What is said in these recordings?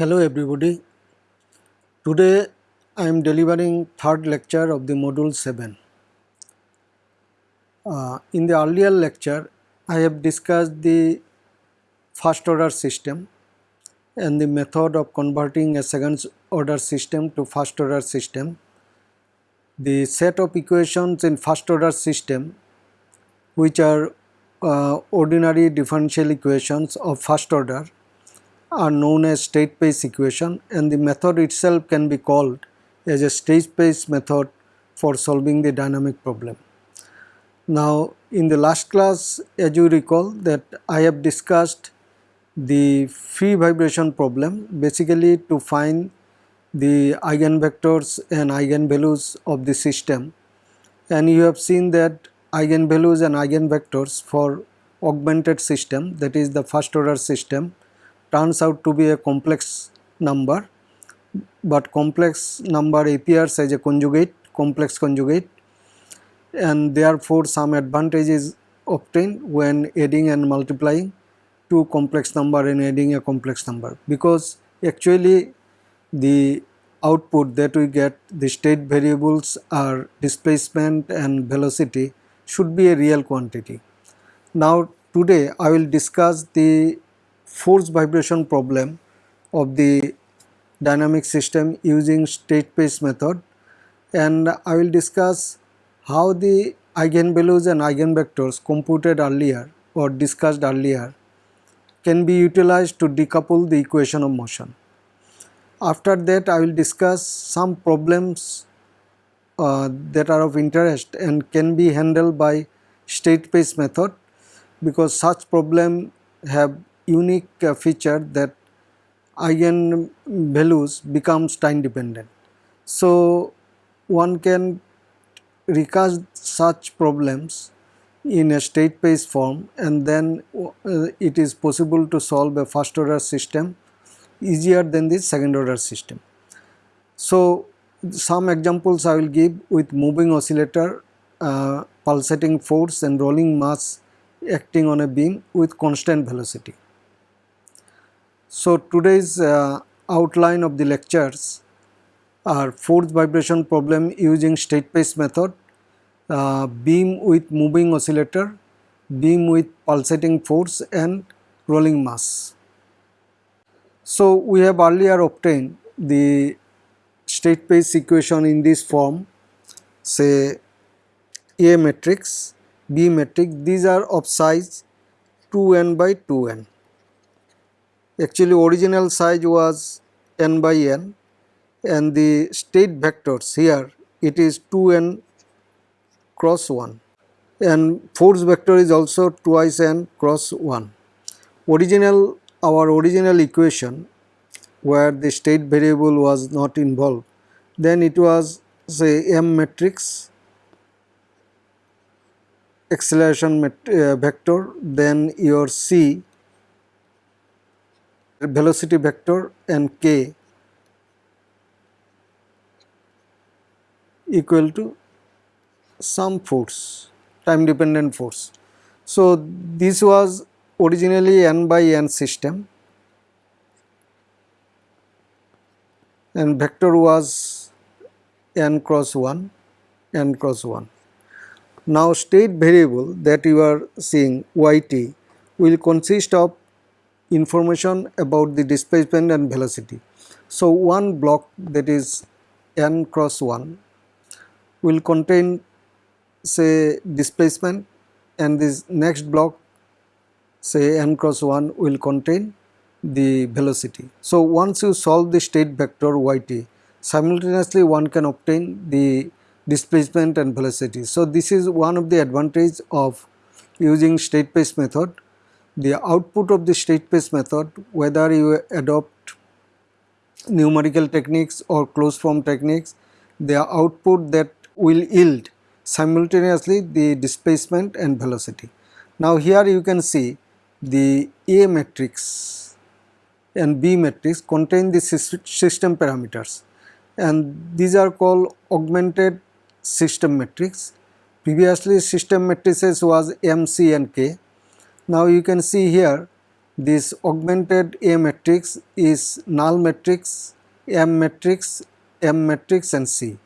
Hello everybody. Today I am delivering third lecture of the module 7. Uh, in the earlier lecture I have discussed the first order system and the method of converting a second order system to first order system. The set of equations in first order system which are uh, ordinary differential equations of first order are known as state space equation and the method itself can be called as a state space method for solving the dynamic problem. Now in the last class as you recall that I have discussed the free vibration problem basically to find the eigenvectors and eigenvalues of the system and you have seen that eigenvalues and eigenvectors for augmented system that is the first order system turns out to be a complex number but complex number appears as a conjugate complex conjugate and therefore some advantage is obtained when adding and multiplying two complex number and adding a complex number because actually the output that we get the state variables are displacement and velocity should be a real quantity. Now today I will discuss the force vibration problem of the dynamic system using state space method and I will discuss how the eigenvalues and eigenvectors computed earlier or discussed earlier can be utilized to decouple the equation of motion. After that I will discuss some problems uh, that are of interest and can be handled by state space method because such problem have unique uh, feature that eigen values becomes time dependent. So one can recast such problems in a state space form and then uh, it is possible to solve a first order system easier than the second order system. So some examples I will give with moving oscillator, uh, pulsating force and rolling mass acting on a beam with constant velocity. So today's uh, outline of the lectures are force vibration problem using state space method, uh, beam with moving oscillator, beam with pulsating force and rolling mass. So we have earlier obtained the state space equation in this form say A matrix, B matrix these are of size 2n by 2n actually original size was n by n and the state vectors here it is 2n cross 1 and force vector is also twice n cross 1. Original our original equation where the state variable was not involved then it was say m matrix acceleration met, uh, vector then your c velocity vector and k equal to some force time dependent force. So, this was originally n by n system and vector was n cross 1 n cross 1. Now, state variable that you are seeing yt will consist of information about the displacement and velocity. So, one block that is n cross 1 will contain say displacement and this next block say n cross 1 will contain the velocity. So, once you solve the state vector yt simultaneously one can obtain the displacement and velocity. So, this is one of the advantage of using state space method the output of the state space method whether you adopt numerical techniques or closed form techniques the output that will yield simultaneously the displacement and velocity. Now here you can see the A matrix and B matrix contain the system parameters and these are called augmented system matrix. Previously system matrices was M, C and K now you can see here this augmented A matrix is null matrix, M matrix, M matrix and C.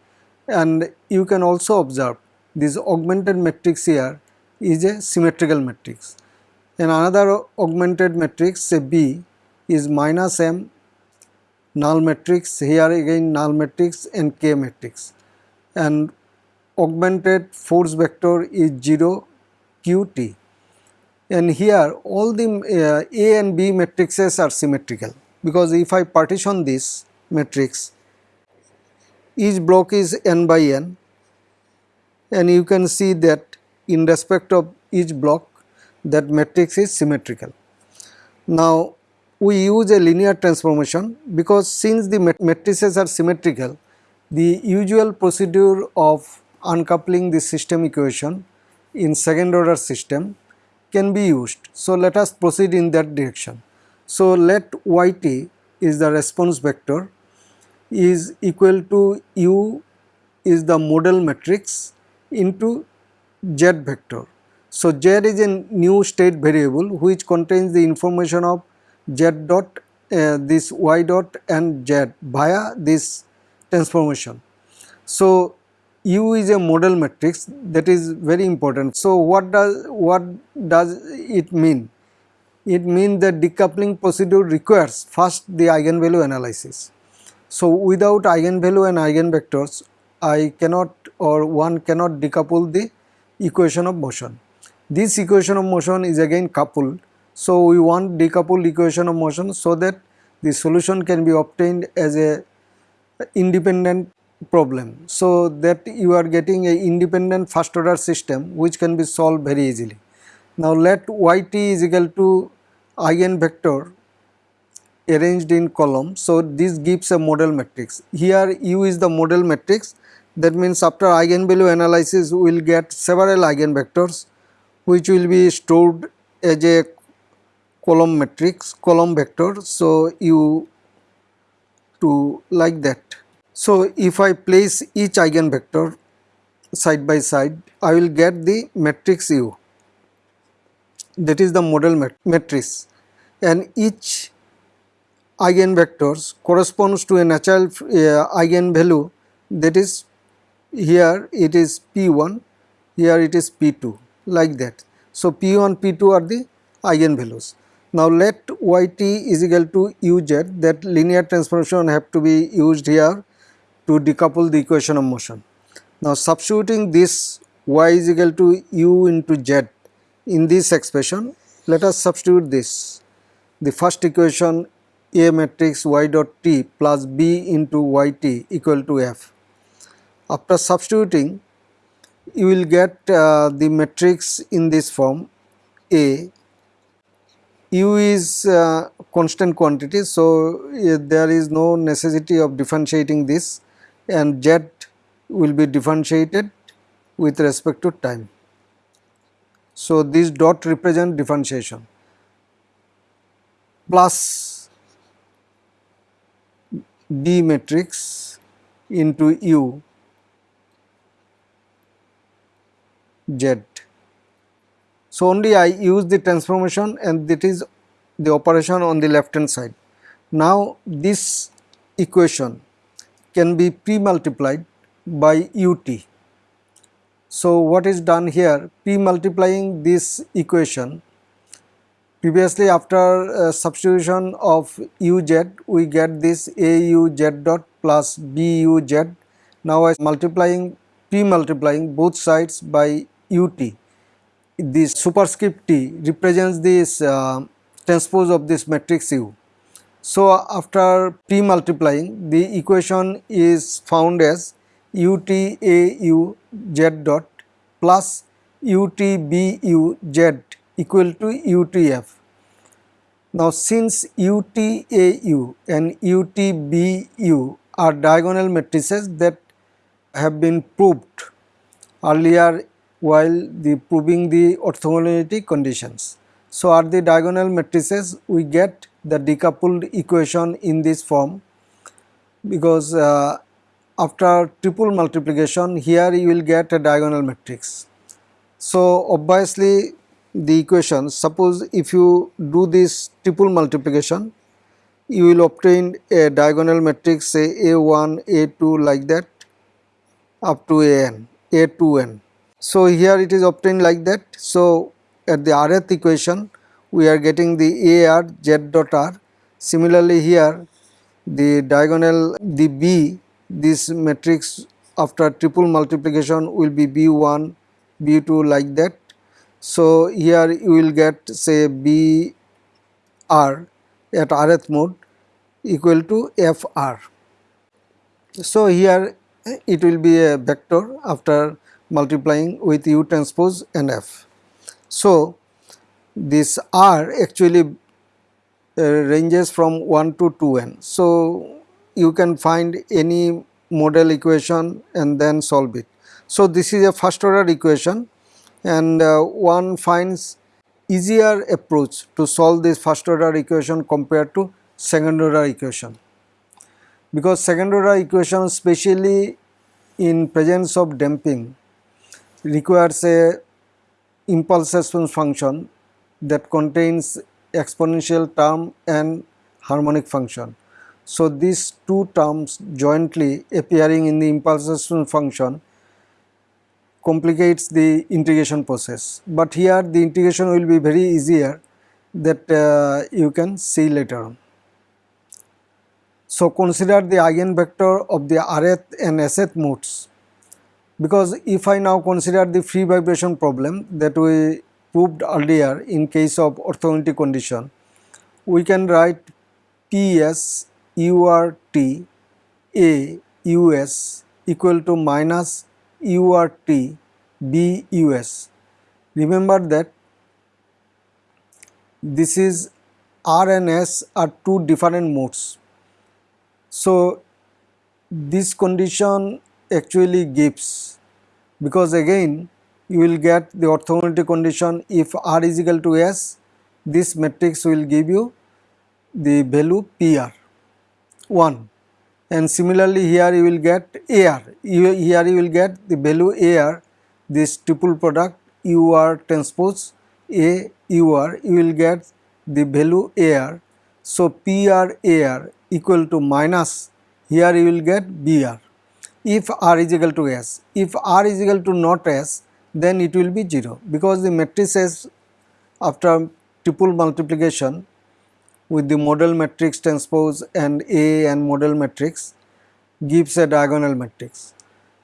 And you can also observe this augmented matrix here is a symmetrical matrix. And another augmented matrix say B is minus M null matrix here again null matrix and K matrix and augmented force vector is 0 QT and here all the uh, A and B matrices are symmetrical because if I partition this matrix each block is n by n and you can see that in respect of each block that matrix is symmetrical. Now we use a linear transformation because since the matrices are symmetrical the usual procedure of uncoupling the system equation in second order system can be used. So let us proceed in that direction. So let yt is the response vector is equal to u is the model matrix into z vector. So z is a new state variable which contains the information of z dot uh, this y dot and z via this transformation. So U is a model matrix that is very important. So what does what does it mean? It means that decoupling procedure requires first the eigenvalue analysis. So without eigenvalue and eigenvectors I cannot or one cannot decouple the equation of motion. This equation of motion is again coupled. So we want decoupled equation of motion so that the solution can be obtained as a independent problem. So that you are getting a independent first order system which can be solved very easily. Now let yt is equal to eigenvector arranged in column. So this gives a model matrix. Here u is the model matrix that means after eigenvalue analysis we will get several eigenvectors which will be stored as a column matrix column vector. So u to like that. So if I place each eigenvector side by side, I will get the matrix U. That is the model mat matrix. And each eigenvectors corresponds to a natural uh, eigenvalue. That is here it is P1, here it is P2 like that. So P1, P2 are the eigenvalues. Now let yt is equal to uz that linear transformation have to be used here to decouple the equation of motion. Now substituting this y is equal to u into z in this expression, let us substitute this. The first equation A matrix y dot t plus b into yt equal to f. After substituting, you will get uh, the matrix in this form A. U is uh, constant quantity, so uh, there is no necessity of differentiating this and z will be differentiated with respect to time. So, this dot represent differentiation plus B matrix into U Z. So, only I use the transformation and that is the operation on the left hand side. Now, this equation can be pre-multiplied by ut. So what is done here? Pre-multiplying this equation. Previously after uh, substitution of uz we get this auz dot plus buz. Now I multiplying pre-multiplying both sides by ut. This superscript t represents this uh, transpose of this matrix u so after pre-multiplying the equation is found as UTAU z dot plus UTBU z equal to UTF. Now since UTAU and UTBU are diagonal matrices that have been proved earlier while the proving the orthogonality conditions. So are the diagonal matrices we get the decoupled equation in this form because uh, after triple multiplication here you will get a diagonal matrix. So obviously the equation suppose if you do this triple multiplication you will obtain a diagonal matrix say a1 a2 like that up to an a2n so here it is obtained like that so at the rth equation we are getting the ar z dot r. Similarly here the diagonal the b this matrix after triple multiplication will be b1 b2 like that. So here you will get say b r at rth mode equal to f r. So here it will be a vector after multiplying with u transpose and f so this r actually uh, ranges from 1 to 2n. So, you can find any model equation and then solve it. So, this is a first order equation and uh, one finds easier approach to solve this first order equation compared to second order equation. Because second order equation especially in presence of damping requires a impulse response function that contains exponential term and harmonic function. So, these two terms jointly appearing in the impulse response function complicates the integration process, but here the integration will be very easier that uh, you can see later on. So, consider the eigenvector of the rth and sh modes because if I now consider the free vibration problem that we proved earlier in case of orthogonality condition, we can write Ps URT A US equal to minus URT B US. Remember that this is R and S are two different modes. So, this condition actually gives. Because again you will get the orthogonality condition if R is equal to S, this matrix will give you the value PR 1 and similarly here you will get AR, here you will get the value AR this triple product UR transpose A UR you will get the value AR. So, PR AR equal to minus here you will get BR if R is equal to S. If R is equal to not S then it will be 0 because the matrices after triple multiplication with the model matrix transpose and A and model matrix gives a diagonal matrix.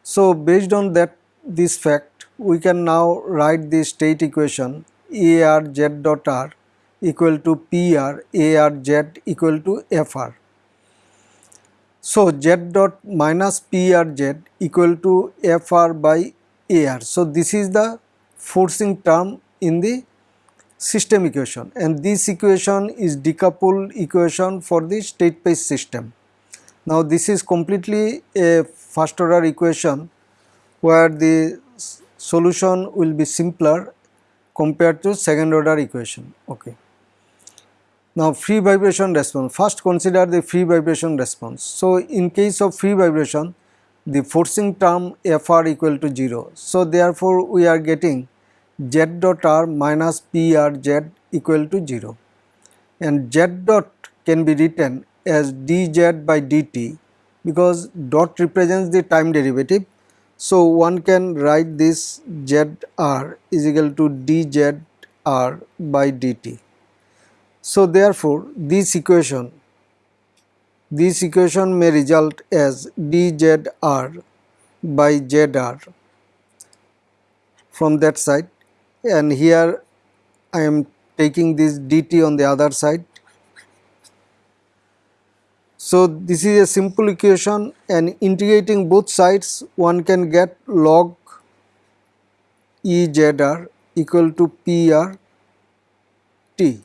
So, based on that this fact we can now write the state equation A r z dot r equal to P r A r z equal to F r. So, z dot minus P r z equal to F r by AR. So, this is the forcing term in the system equation and this equation is decoupled equation for the state space system. Now, this is completely a first order equation where the solution will be simpler compared to second order equation. Okay. Now, free vibration response, first consider the free vibration response. So, in case of free vibration, the forcing term Fr equal to 0. So, therefore, we are getting z dot r minus p r z equal to 0 and z dot can be written as dz by dt because dot represents the time derivative. So, one can write this z r is equal to dz r by dt. So, therefore, this equation this equation may result as dZr by Zr from that side and here I am taking this dt on the other side. So, this is a simple equation and integrating both sides one can get log EZR equal to PR T.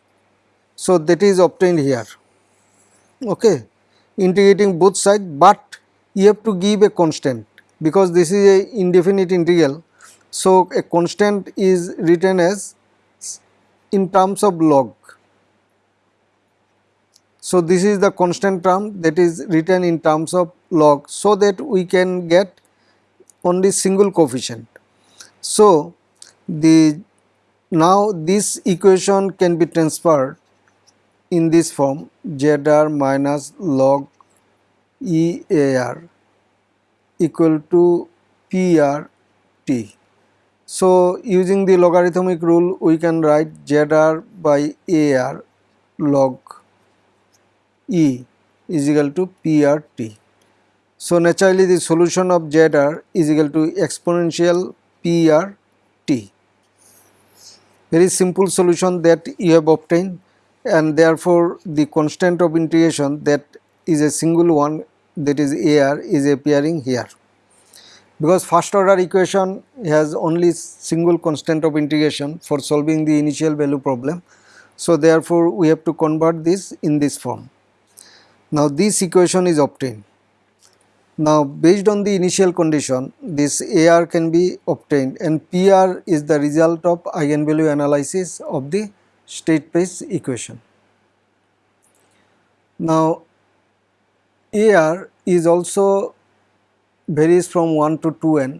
So, that is obtained here. Okay integrating both sides, but you have to give a constant because this is a indefinite integral. So, a constant is written as in terms of log. So, this is the constant term that is written in terms of log so that we can get only single coefficient. So, the now this equation can be transferred in this form zr minus log EAR equal to PRT. So, using the logarithmic rule we can write ZR by AR log E is equal to PRT. So, naturally the solution of ZR is equal to exponential PRT. Very simple solution that you have obtained and therefore the constant of integration that is a single one that is AR is appearing here. Because first order equation has only single constant of integration for solving the initial value problem. So, therefore, we have to convert this in this form. Now, this equation is obtained. Now, based on the initial condition, this AR can be obtained and PR is the result of eigenvalue analysis of the state space equation. Now, AR is also varies from 1 to 2n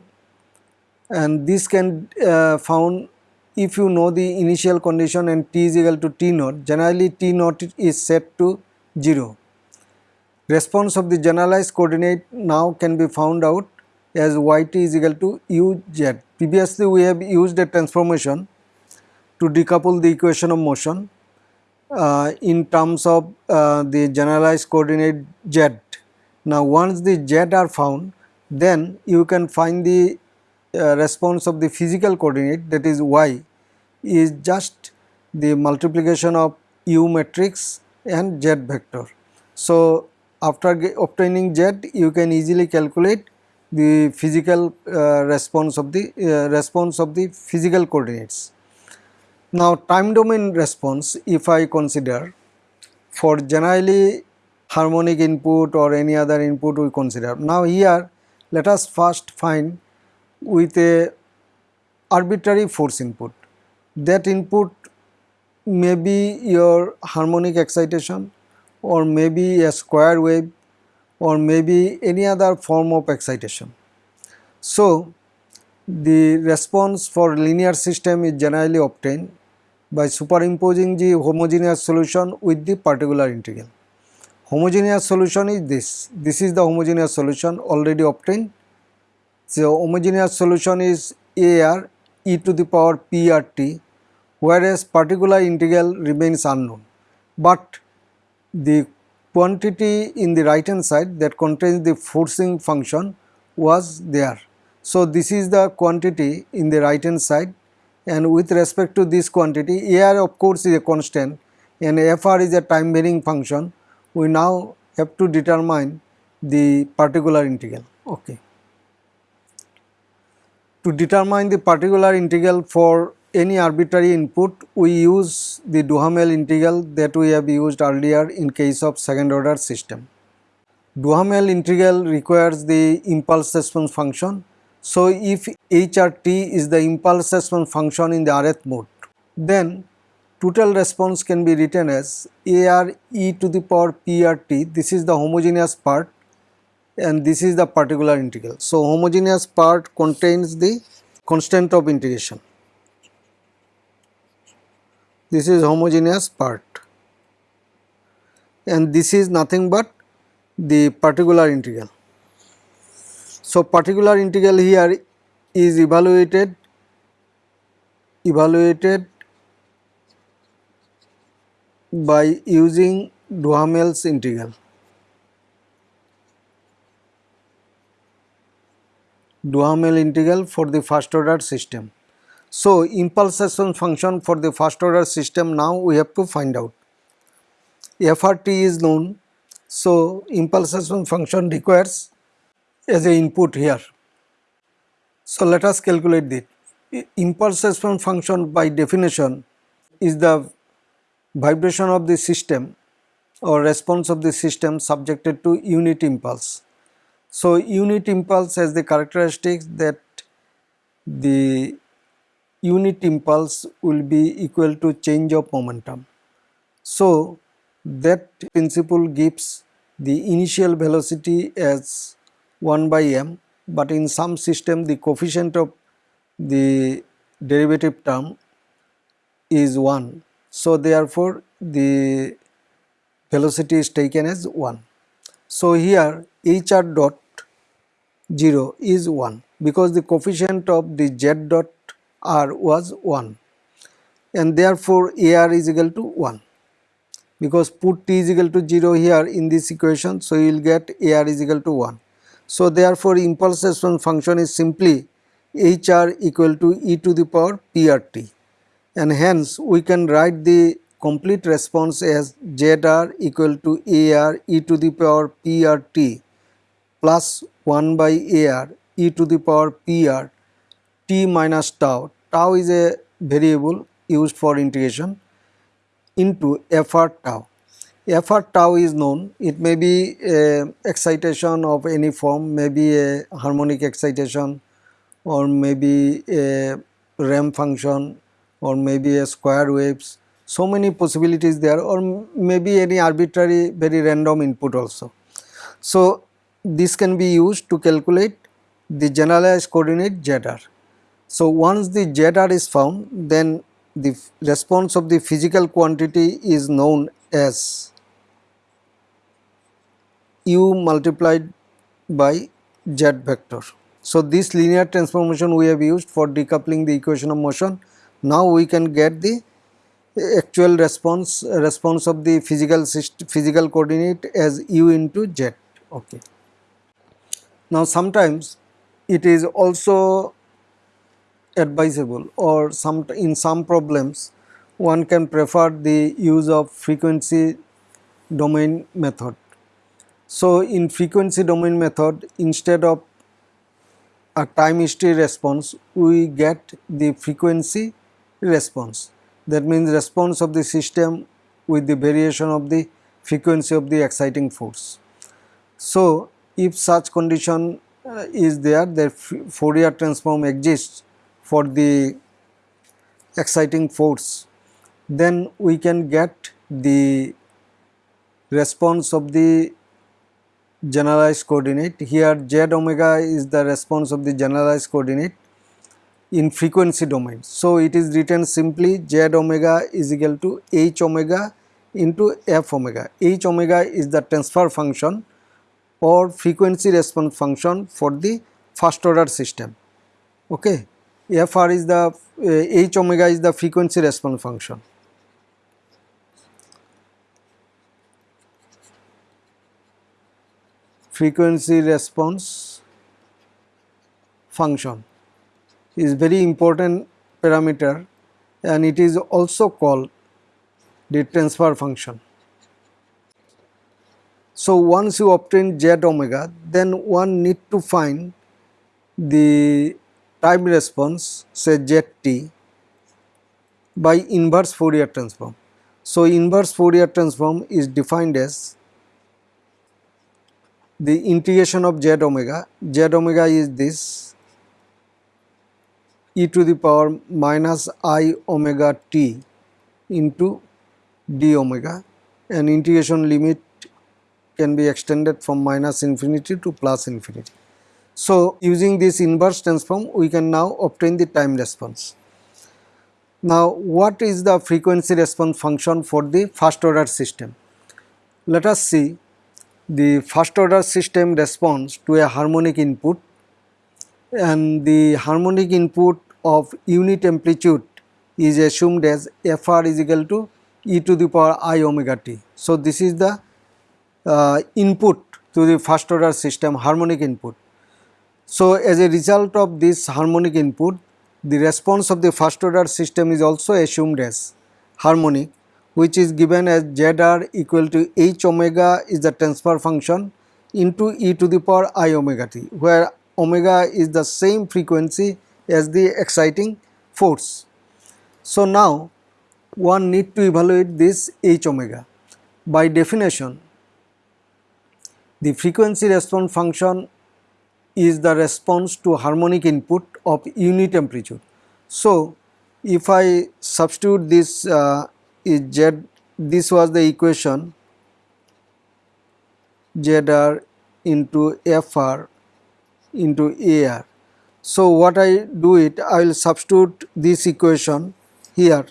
and this can uh, found if you know the initial condition and t is equal to t naught generally t naught is set to 0. Response of the generalized coordinate now can be found out as yt is equal to uz. Previously we have used a transformation to decouple the equation of motion uh, in terms of uh, the generalized coordinate z. Now once the z are found then you can find the uh, response of the physical coordinate that is y is just the multiplication of u matrix and z vector. So after obtaining z you can easily calculate the physical uh, response of the uh, response of the physical coordinates. Now time domain response if I consider for generally harmonic input or any other input we consider. Now here let us first find with a arbitrary force input. That input may be your harmonic excitation or maybe a square wave or maybe any other form of excitation. So, the response for linear system is generally obtained by superimposing the homogeneous solution with the particular integral. Homogeneous solution is this, this is the homogeneous solution already obtained. So, homogeneous solution is AR e to the power PRT whereas particular integral remains unknown, but the quantity in the right hand side that contains the forcing function was there. So, this is the quantity in the right hand side and with respect to this quantity AR of course is a constant and FR is a time varying function we now have to determine the particular integral. Okay. To determine the particular integral for any arbitrary input, we use the Duhamel integral that we have used earlier in case of second order system. Duhamel integral requires the impulse response function. So, if HRT is the impulse response function in the rth mode, then total response can be written as AR e to the power PRT this is the homogeneous part and this is the particular integral. So, homogeneous part contains the constant of integration. This is homogeneous part and this is nothing but the particular integral. So, particular integral here is evaluated evaluated by using Duhamel's integral. Duhamel integral for the first order system. So, impulse response function for the first order system now we have to find out. FRT is known. So, impulse response function requires as a input here. So, let us calculate this. Impulse response function by definition is the vibration of the system or response of the system subjected to unit impulse. So, unit impulse has the characteristics that the unit impulse will be equal to change of momentum. So, that principle gives the initial velocity as 1 by m, but in some system the coefficient of the derivative term is 1 so therefore the velocity is taken as 1 so here hr dot 0 is 1 because the coefficient of the z dot r was 1 and therefore ar is equal to 1 because put t is equal to 0 here in this equation so you will get ar is equal to 1 so therefore impulse response function is simply hr equal to e to the power prt and hence we can write the complete response as zr equal to ar e to the power prt plus 1 by ar e to the power pr t minus tau. Tau is a variable used for integration into fr tau. Fr tau is known, it may be excitation of any form, maybe a harmonic excitation or maybe a ramp function or maybe a square waves, so many possibilities there or maybe any arbitrary very random input also. So, this can be used to calculate the generalized coordinate zr. So, once the zr is found then the response of the physical quantity is known as u multiplied by z vector. So, this linear transformation we have used for decoupling the equation of motion. Now, we can get the actual response response of the physical physical coordinate as u into z. Okay. Now, sometimes it is also advisable or some in some problems one can prefer the use of frequency domain method. So, in frequency domain method instead of a time history response we get the frequency response that means response of the system with the variation of the frequency of the exciting force. So, if such condition uh, is there the Fourier transform exists for the exciting force then we can get the response of the generalized coordinate. Here z omega is the response of the generalized coordinate in frequency domain. So, it is written simply z omega is equal to h omega into f omega. h omega is the transfer function or frequency response function for the first order system. Okay. Fr is the uh, h omega is the frequency response function. Frequency response function is very important parameter and it is also called the transfer function. So, once you obtain z omega then one need to find the time response say zt by inverse Fourier transform. So, inverse Fourier transform is defined as the integration of z omega, z omega is this e to the power minus i omega t into d omega and integration limit can be extended from minus infinity to plus infinity. So, using this inverse transform we can now obtain the time response. Now, what is the frequency response function for the first order system? Let us see the first order system responds to a harmonic input and the harmonic input of unit amplitude is assumed as Fr is equal to e to the power i omega t. So, this is the uh, input to the first order system harmonic input. So, as a result of this harmonic input the response of the first order system is also assumed as harmonic which is given as zr equal to h omega is the transfer function into e to the power i omega t where omega is the same frequency as the exciting force. So, now one need to evaluate this h omega. By definition the frequency response function is the response to harmonic input of unit amplitude. So, if I substitute this uh, is z this was the equation zr into fr into ar. So, what I do it I will substitute this equation here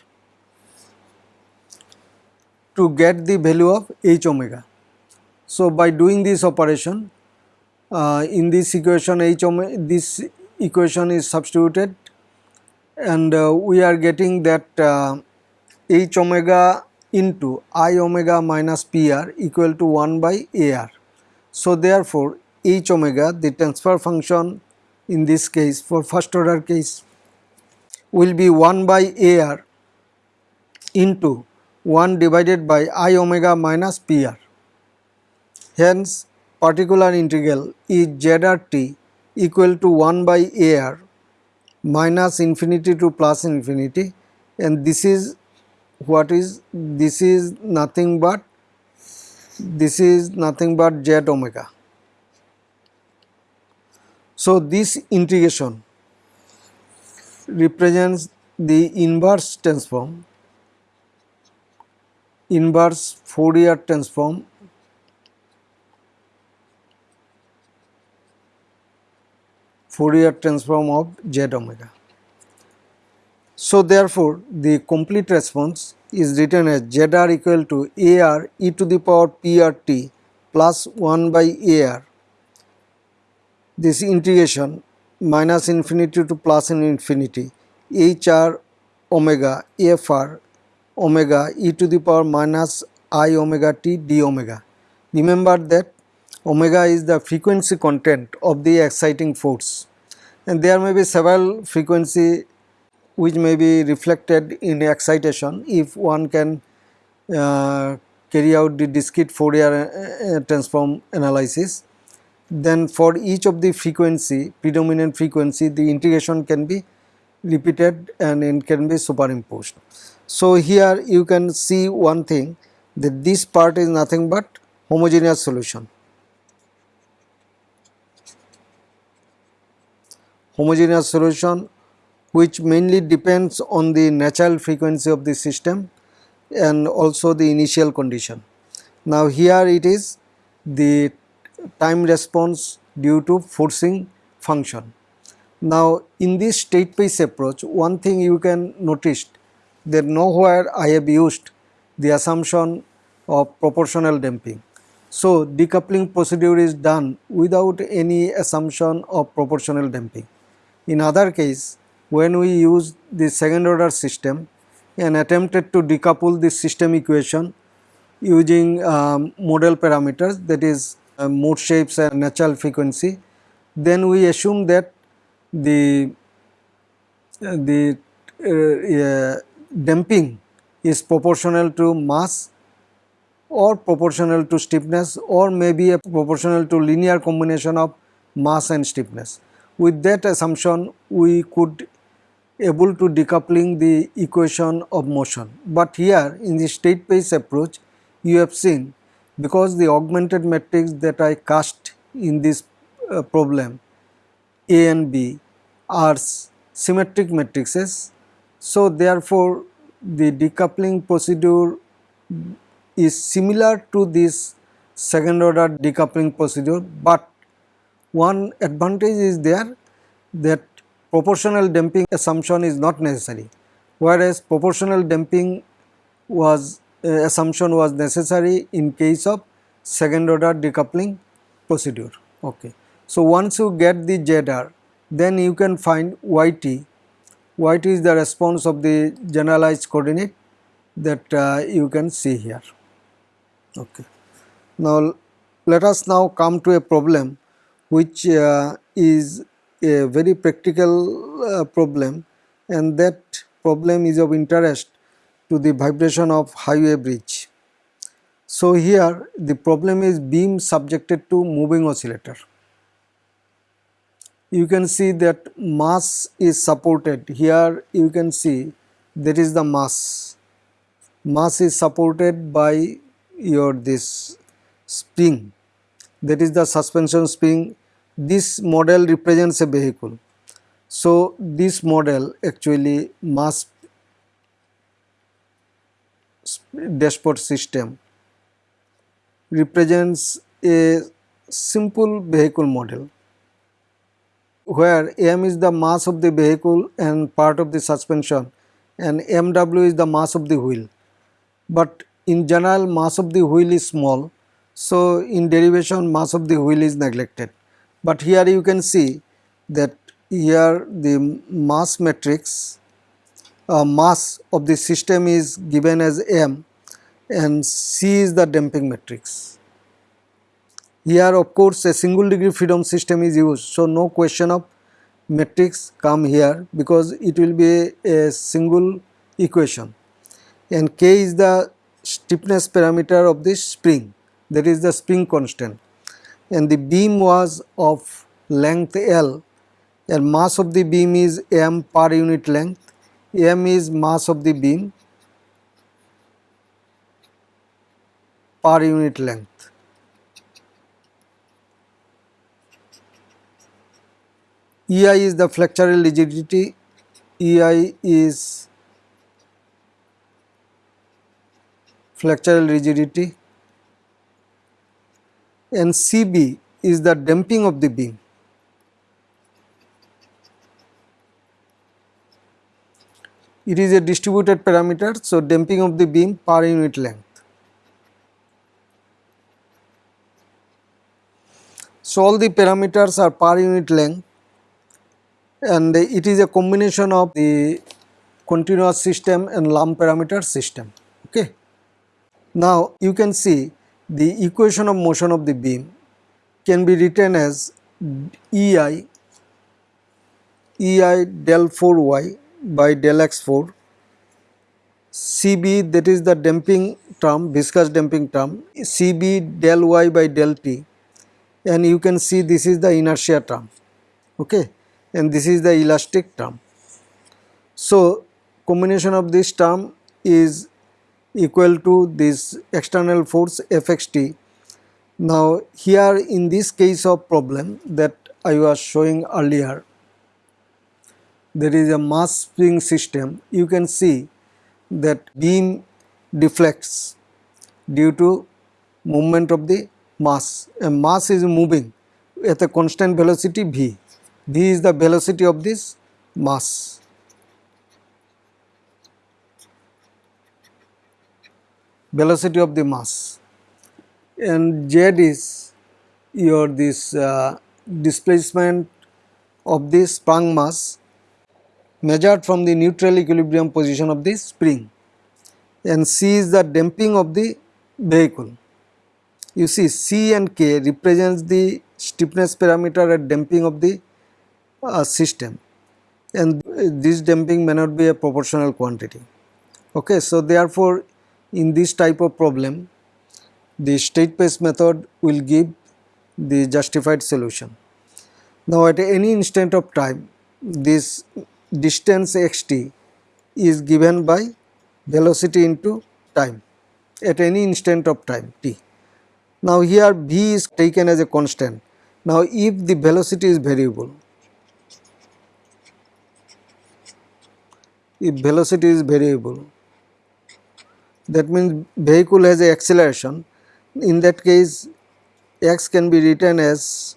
to get the value of h omega. So, by doing this operation uh, in this equation h omega this equation is substituted and uh, we are getting that uh, h omega into i omega minus pr equal to 1 by ar. So, therefore, h omega the transfer function in this case for first order case will be 1 by ar into 1 divided by i omega minus pr. Hence, particular integral is zrt equal to 1 by ar minus infinity to plus infinity and this is what is this is nothing but this is nothing but z omega. So, this integration represents the inverse transform inverse Fourier transform Fourier transform of z omega. So, therefore, the complete response is written as zr equal to ar e to the power prt plus 1 by ar this integration minus infinity to plus infinity hr omega fr omega e to the power minus i omega t d omega. Remember that omega is the frequency content of the exciting force and there may be several frequency which may be reflected in excitation if one can uh, carry out the discrete Fourier uh, transform analysis. Then for each of the frequency predominant frequency the integration can be repeated and it can be superimposed. So here you can see one thing that this part is nothing but homogeneous solution. homogeneous solution which mainly depends on the natural frequency of the system and also the initial condition. Now here it is the time response due to forcing function. Now in this state space approach one thing you can notice that nowhere I have used the assumption of proportional damping. So decoupling procedure is done without any assumption of proportional damping. In other case, when we use the second order system and attempted to decouple the system equation using um, model parameters that is uh, mode shapes and natural frequency, then we assume that the uh, the uh, damping is proportional to mass or proportional to stiffness or maybe a proportional to linear combination of mass and stiffness. With that assumption we could able to decoupling the equation of motion. But here in the state space approach you have seen because the augmented matrix that I cast in this uh, problem A and B are symmetric matrices. So therefore the decoupling procedure is similar to this second order decoupling procedure, but one advantage is there that proportional damping assumption is not necessary whereas proportional damping was uh, assumption was necessary in case of second order decoupling procedure. Okay. So, once you get the ZR then you can find YT, YT is the response of the generalized coordinate that uh, you can see here. Okay. Now, let us now come to a problem which uh, is a very practical uh, problem and that problem is of interest to the vibration of highway bridge. So here the problem is beam subjected to moving oscillator. You can see that mass is supported here you can see that is the mass. Mass is supported by your this spring that is the suspension spring this model represents a vehicle. So, this model actually mass dashpot system represents a simple vehicle model where m is the mass of the vehicle and part of the suspension and mw is the mass of the wheel. But in general mass of the wheel is small so in derivation mass of the wheel is neglected but here you can see that here the mass matrix uh, mass of the system is given as m and c is the damping matrix. Here of course a single degree freedom system is used. So no question of matrix come here because it will be a, single equation. And k is the stiffness parameter of this spring. That is the spring constant and the beam was of length L. And mass of the beam is m per unit length. M is mass of the beam per unit length. EI is the flexural rigidity, EI is flexural rigidity and CB is the damping of the beam. It is a distributed parameter, so damping of the beam per unit length. So all the parameters are per unit length and it is a combination of the continuous system and lump parameter system. Okay. Now you can see the equation of motion of the beam can be written as EI EI del 4y by del x4 CB that is the damping term viscous damping term. CB del y by del t. And you can see this is the inertia term okay? And this is the elastic term. So, combination of this term is equal to this external force Fxt. Now, here in this case of problem that I was showing earlier, there is a mass spring system, you can see that beam deflects due to movement of the mass and mass is moving at a constant velocity v v is the velocity of this mass. Velocity of the mass and z is your this uh, displacement of this sprung mass measured from the neutral equilibrium position of the spring and c is the damping of the vehicle. You see c and k represents the stiffness parameter at damping of the uh, system and this damping may not be a proportional quantity. Okay, so therefore, in this type of problem the state space method will give the justified solution. Now at any instant of time this distance xt is given by velocity into time at any instant of time t. Now here v is taken as a constant. Now if the velocity is variable if velocity is variable that means vehicle has a acceleration. In that case x can be written as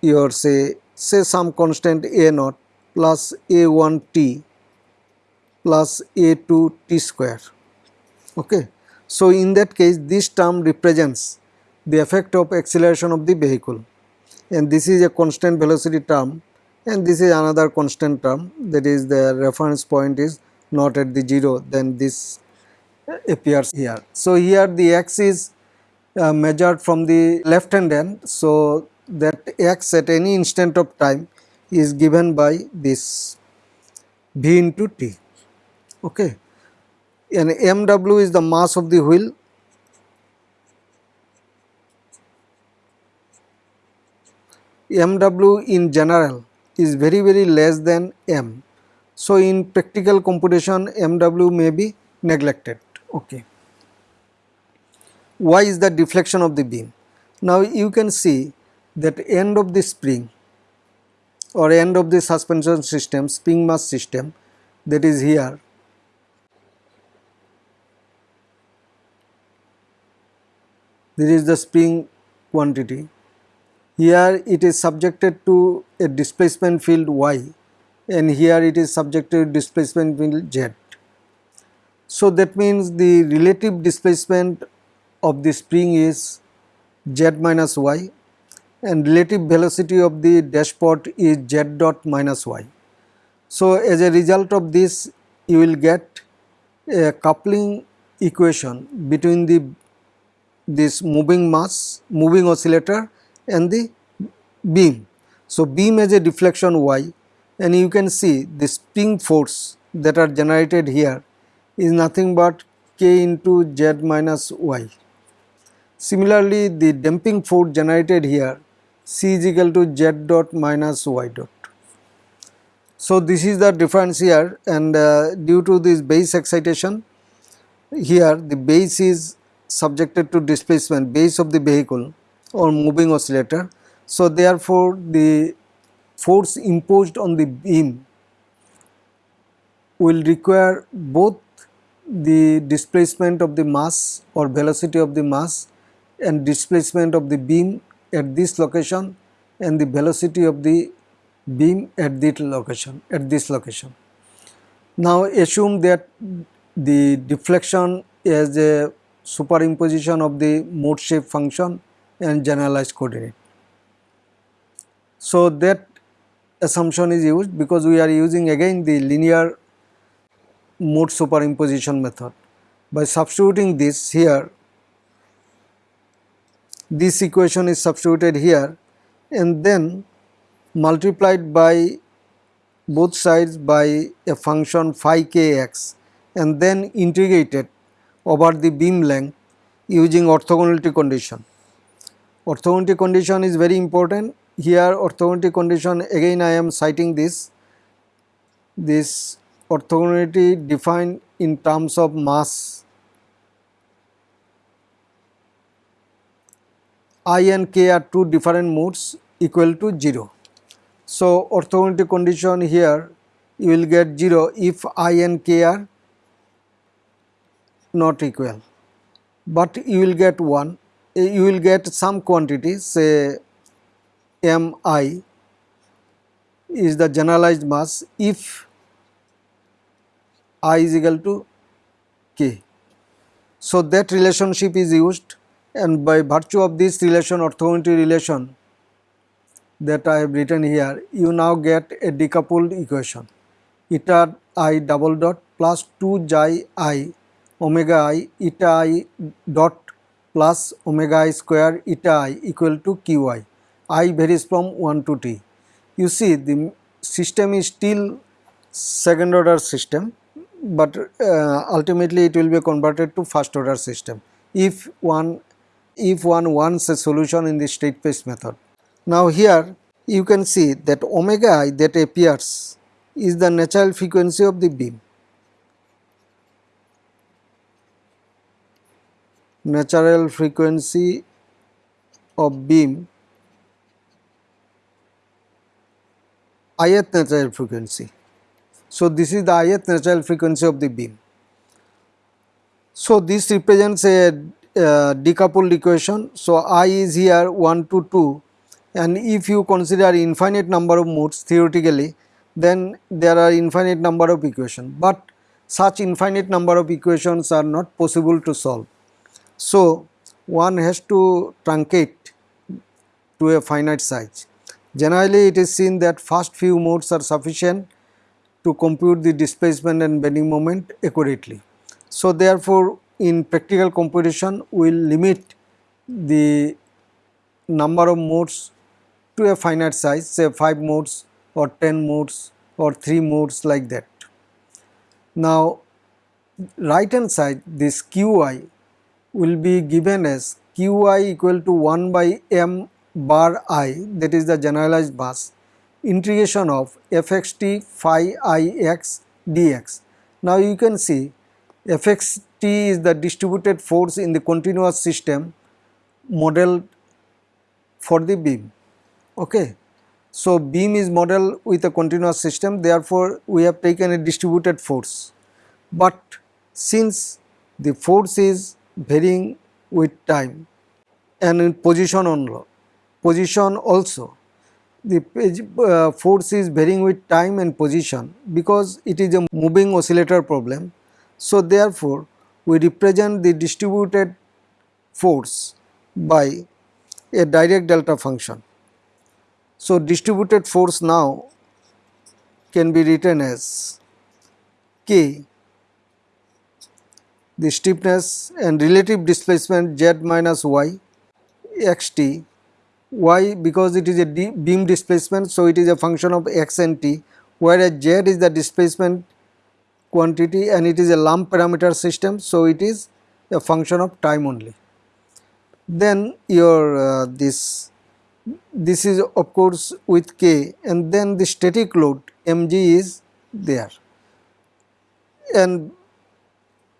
your say say some constant a naught plus a1 t plus a2 t square. Okay. So in that case this term represents the effect of acceleration of the vehicle. And this is a constant velocity term. And this is another constant term. That is the reference point is not at the 0 then this appears here. So, here the x is uh, measured from the left hand end. So, that x at any instant of time is given by this v into t okay and mw is the mass of the wheel mw in general is very very less than m. So, in practical computation mw may be neglected. Okay. Why is the deflection of the beam? Now you can see that end of the spring or end of the suspension system spring mass system that is here this is the spring quantity here it is subjected to a displacement field y and here it is subjected to displacement field z. So that means the relative displacement of the spring is z minus y and relative velocity of the dashpot is z dot minus y. So as a result of this you will get a coupling equation between the this moving mass, moving oscillator and the beam. So beam has a deflection y and you can see the spring force that are generated here is nothing but k into z minus y. Similarly, the damping force generated here c is equal to z dot minus y dot. So, this is the difference here and uh, due to this base excitation here the base is subjected to displacement base of the vehicle or moving oscillator. So, therefore, the force imposed on the beam will require both the displacement of the mass or velocity of the mass and displacement of the beam at this location and the velocity of the beam at this location at this location. Now assume that the deflection is a superimposition of the mode shape function and generalized coordinate. So that assumption is used because we are using again the linear mode superimposition method. By substituting this here, this equation is substituted here and then multiplied by both sides by a function phi kx and then integrated over the beam length using orthogonality condition. Orthogonality condition is very important. Here orthogonality condition again I am citing this, this orthogonality defined in terms of mass i and k are two different modes equal to 0. So, orthogonality condition here you will get 0 if i and k are not equal, but you will get 1 eh, you will get some quantity say m i is the generalized mass if i is equal to k. So, that relationship is used and by virtue of this relation orthogonality relation that I have written here you now get a decoupled equation eta i double dot plus 2 xi i omega i eta i dot plus omega i square eta i equal to qi i varies from 1 to t. You see the system is still second order system but uh, ultimately it will be converted to first order system if one if one wants a solution in the state space method. Now here you can see that omega i that appears is the natural frequency of the beam. Natural frequency of beam ith natural frequency. So, this is the ith natural frequency of the beam. So, this represents a uh, decoupled equation. So, I is here 1 to 2 and if you consider infinite number of modes theoretically then there are infinite number of equations, but such infinite number of equations are not possible to solve. So, one has to truncate to a finite size. Generally it is seen that first few modes are sufficient to compute the displacement and bending moment accurately. So, therefore, in practical computation we will limit the number of modes to a finite size say 5 modes or 10 modes or 3 modes like that. Now right hand side this qi will be given as qi equal to 1 by m bar i that is the generalized mass integration of fxt phi i x dx. Now you can see fxt is the distributed force in the continuous system modeled for the beam. Okay. So beam is modeled with a continuous system therefore we have taken a distributed force. But since the force is varying with time and in position only, position also the uh, force is varying with time and position because it is a moving oscillator problem. So, therefore, we represent the distributed force by a Dirac delta function. So, distributed force now can be written as K the stiffness and relative displacement z minus y x t y because it is a beam displacement so it is a function of x and t. Whereas z is the displacement quantity and it is a lump parameter system so it is a function of time only. Then your uh, this this is of course with k and then the static load mg is there. And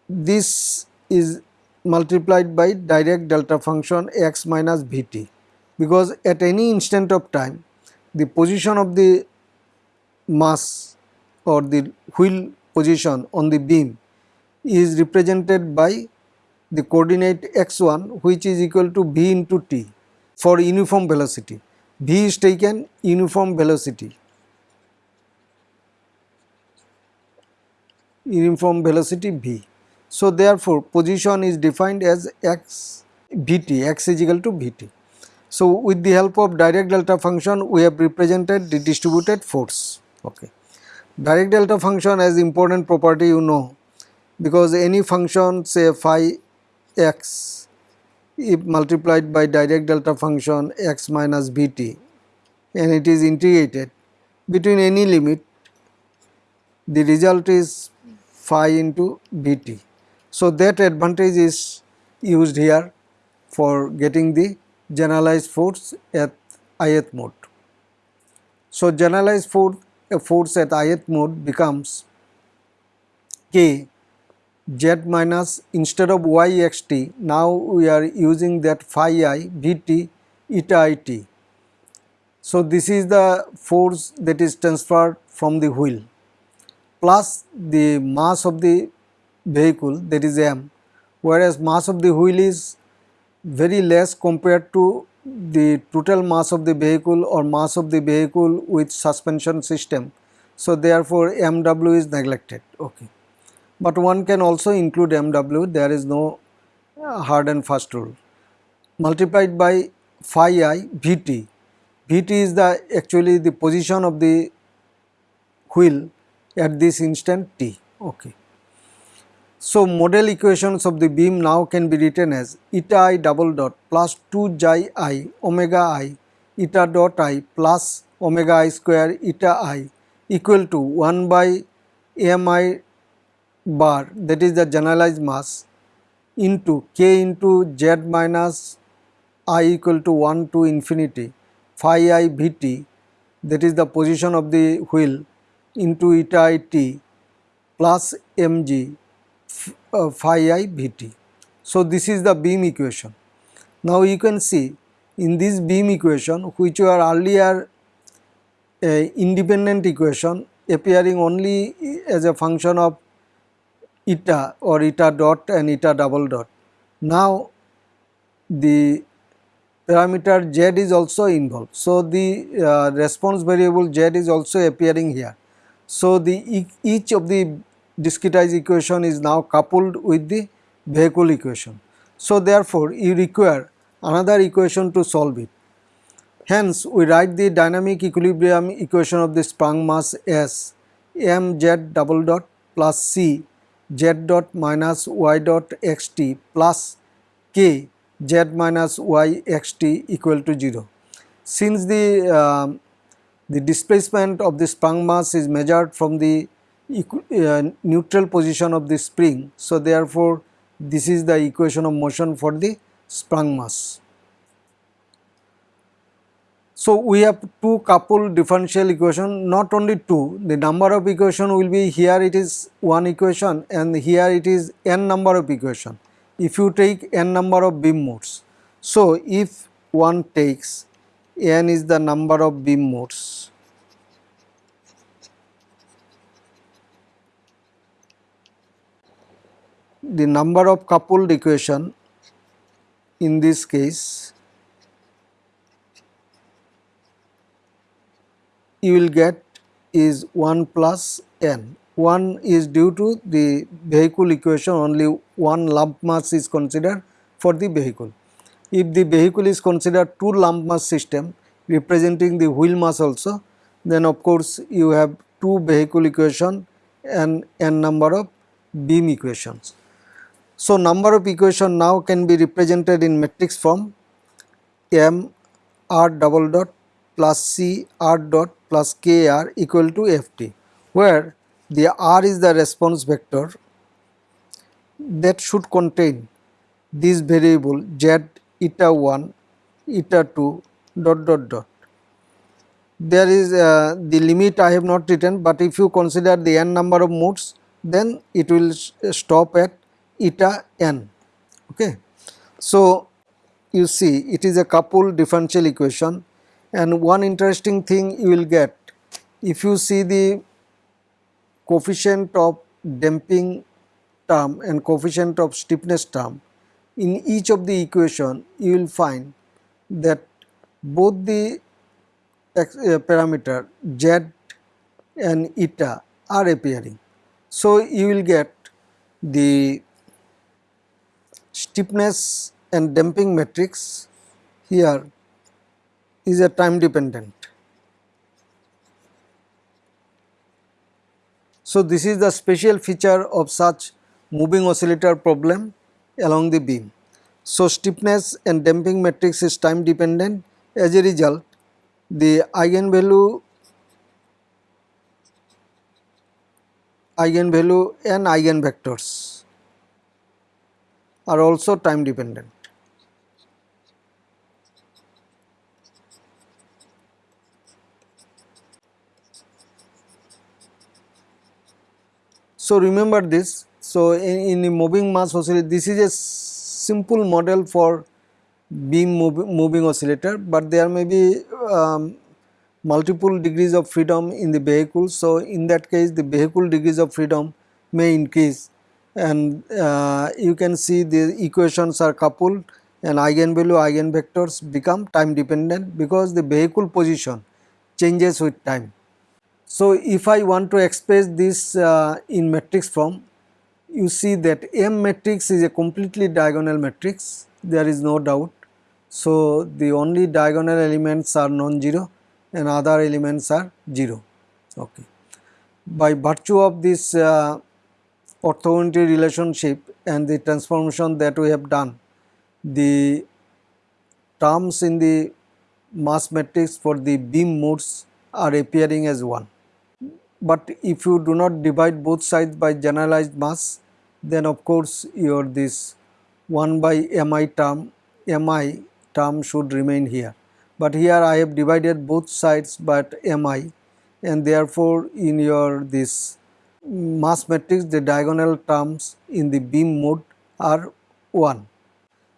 this is multiplied by Dirac delta function x minus vt because at any instant of time the position of the mass or the wheel position on the beam is represented by the coordinate x1 which is equal to v into t for uniform velocity. v is taken uniform velocity uniform velocity v. So, therefore, position is defined as x vt, x is equal to vt. So, with the help of Dirac delta function, we have represented the distributed force. Okay. Dirac delta function has important property you know because any function say phi x if multiplied by Dirac delta function x minus bt and it is integrated between any limit the result is phi into bt. So, that advantage is used here for getting the generalized force at ith mode. So, generalized force, uh, force at ith mode becomes k z minus instead of y x t now we are using that phi i v t eta i t. So, this is the force that is transferred from the wheel plus the mass of the vehicle that is m whereas mass of the wheel is very less compared to the total mass of the vehicle or mass of the vehicle with suspension system. So, therefore, mw is neglected. Okay. But one can also include mw there is no uh, hard and fast rule multiplied by phi i vt. vt is the actually the position of the wheel at this instant t. Okay. So, model equations of the beam now can be written as eta i double dot plus 2 xi i omega i eta dot i plus omega i square eta i equal to 1 by mi bar that is the generalized mass into k into z minus i equal to 1 to infinity phi i vt that is the position of the wheel into eta i t plus mg uh, phi i. So, this is the beam equation. Now, you can see in this beam equation which were earlier independent equation appearing only as a function of eta or eta dot and eta double dot. Now, the parameter z is also involved. So, the uh, response variable z is also appearing here. So, the each of the discretized equation is now coupled with the vehicle equation. So, therefore, you require another equation to solve it. Hence, we write the dynamic equilibrium equation of the sprung mass as mz double dot plus c z dot minus y dot x t plus k z minus y x t equal to 0. Since the, uh, the displacement of the sprung mass is measured from the uh, neutral position of the spring. So, therefore, this is the equation of motion for the sprung mass. So, we have two coupled differential equation not only two the number of equation will be here it is one equation and here it is n number of equation if you take n number of beam modes. So, if one takes n is the number of beam modes the number of coupled equation in this case you will get is 1 plus n one is due to the vehicle equation only one lump mass is considered for the vehicle. If the vehicle is considered two lump mass system representing the wheel mass also then of course you have two vehicle equation and n number of beam equations. So, number of equation now can be represented in matrix form m r double dot plus c r dot plus k r equal to f t where the r is the response vector that should contain this variable z eta 1 eta 2 dot dot dot. There is uh, the limit I have not written, but if you consider the n number of modes then it will stop at eta n. Okay. So, you see it is a coupled differential equation and one interesting thing you will get if you see the coefficient of damping term and coefficient of stiffness term in each of the equation you will find that both the uh, parameter z and eta are appearing. So, you will get the stiffness and damping matrix here is a time dependent. So, this is the special feature of such moving oscillator problem along the beam. So, stiffness and damping matrix is time dependent as a result the eigenvalue eigenvalue and eigenvectors are also time dependent. So, remember this. So, in, in moving mass oscillator, this is a simple model for beam moving oscillator, but there may be um, multiple degrees of freedom in the vehicle. So, in that case the vehicle degrees of freedom may increase and uh, you can see the equations are coupled and eigenvalue eigenvectors become time dependent because the vehicle position changes with time. So, if I want to express this uh, in matrix form you see that M matrix is a completely diagonal matrix there is no doubt. So, the only diagonal elements are non-zero and other elements are 0. Okay. By virtue of this uh, orthogonality relationship and the transformation that we have done, the terms in the mass matrix for the beam modes are appearing as 1. But if you do not divide both sides by generalized mass, then of course your this 1 by mi term, mi term should remain here. But here I have divided both sides by mi and therefore in your this mass matrix the diagonal terms in the beam mode are 1.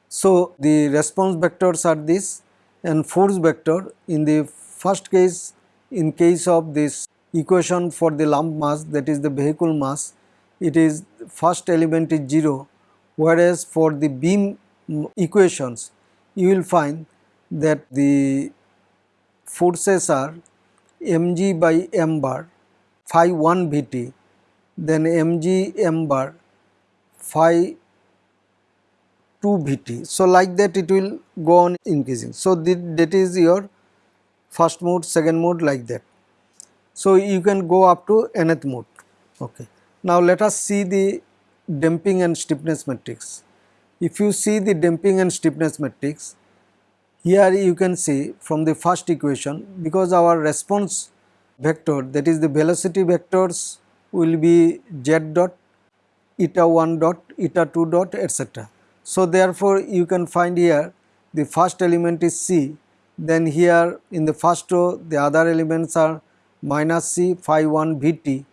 So, the response vectors are this and force vector in the first case in case of this equation for the lump mass that is the vehicle mass it is first element is 0 whereas for the beam equations you will find that the forces are mg by m bar phi 1 vt then mg m bar phi 2 vt. So, like that it will go on increasing. So, that is your first mode, second mode like that. So, you can go up to nth mode. Okay. Now, let us see the damping and stiffness matrix. If you see the damping and stiffness matrix, here you can see from the first equation because our response vector that is the velocity vectors will be z dot eta 1 dot eta 2 dot etc. So, therefore, you can find here the first element is C then here in the first row the other elements are minus C phi 1 Vt,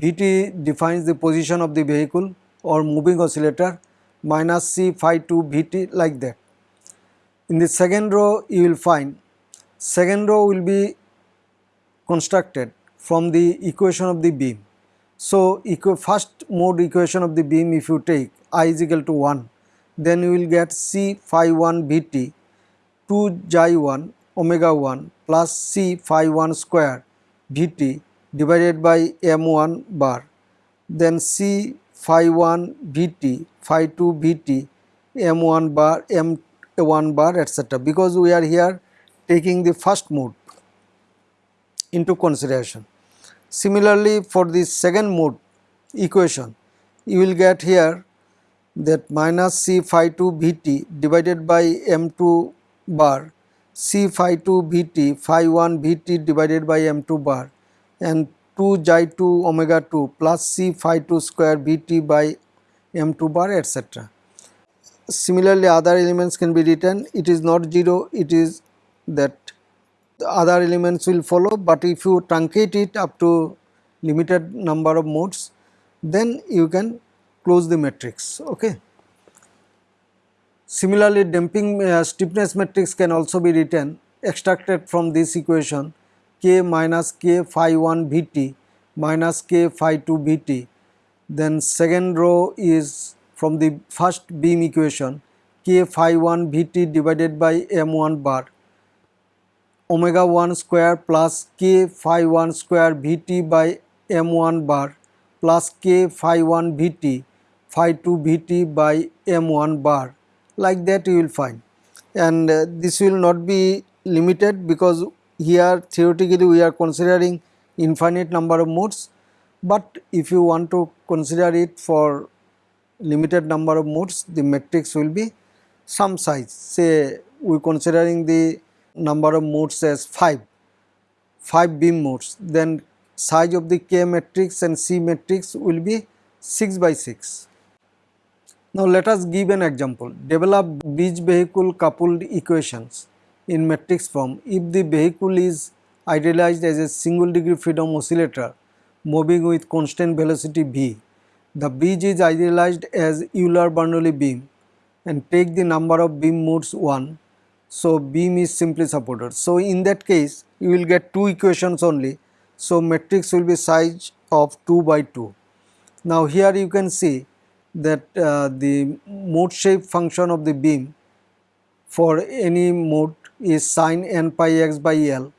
Vt defines the position of the vehicle or moving oscillator minus C phi 2 Vt like that. In the second row you will find second row will be constructed from the equation of the beam so, first mode equation of the beam if you take i is equal to 1 then you will get c phi 1 Vt 2 xi 1 omega 1 plus c phi 1 square Vt divided by m1 bar then C phi 1 Vt, phi 2 Vt, M1 bar, M1 bar etc. because we are here taking the first mode into consideration. Similarly, for the second mode equation, you will get here that minus C phi 2 Vt divided by M2 bar, C phi 2 Vt, phi 1 Vt divided by M2 bar and 2 xi 2 omega 2 plus C phi 2 square Vt by M2 bar etc. Similarly, other elements can be written, it is not 0, it is that other elements will follow, but if you truncate it up to limited number of modes, then you can close the matrix. Okay. Similarly, damping uh, stiffness matrix can also be written extracted from this equation k minus k phi 1 Vt minus k phi 2 Vt. Then second row is from the first beam equation k phi 1 Vt divided by m1 bar omega 1 square plus k phi 1 square Vt by m1 bar plus k phi 1 Vt phi 2 Vt by m1 bar. Like that you will find. And uh, this will not be limited because here theoretically we are considering infinite number of modes. But if you want to consider it for limited number of modes the matrix will be some size. Say we considering the number of modes as 5 5 beam modes then size of the K matrix and C matrix will be 6 by 6. Now let us give an example. Develop bridge vehicle coupled equations in matrix form if the vehicle is idealized as a single degree freedom oscillator moving with constant velocity v. The bridge is idealized as Euler-Bernoulli beam and take the number of beam modes 1. So beam is simply supported. So in that case you will get two equations only so matrix will be size of 2 by 2. Now here you can see that uh, the mode shape function of the beam for any mode is sine n pi x by L